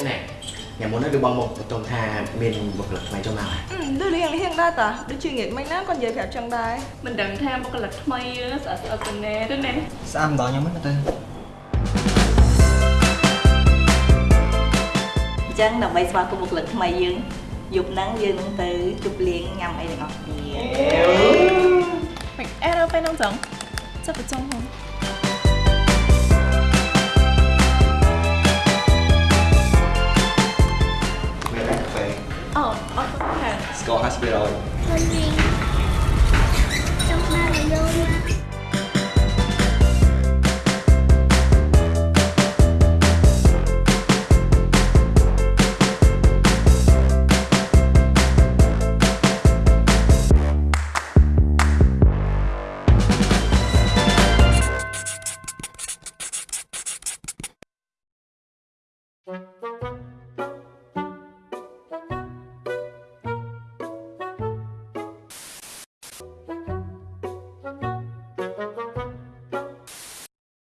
thế này nhà muốn nói được bằng một tổng tha miền một lực mày cho mà ដូចរៀងរៀងដែរតាដូចជាងាកមិញណាគាត់និយាយប្រាប់ចឹងដែរមិនដឹងថាបុគ្គលិកថ្មីស្អាតស្អាតទៅណែទៅណែស្អាតម្ដងខ្ញុំហ្នឹងទៅអញ្ចឹងដើម្បីស្វាគមន៍បុគ្គលិកថ្មីយើងយប់ហ្នឹងយើងនឹងទៅជប់លៀងញ៉ាំអីទាំងអស់គ្នាមិនអេរ៉ូពេលហ្នឹងចឹងចាប់ប្រចាំហ្នឹង Oh, okay. cửa hàng Score Hospital Hơn gì Trong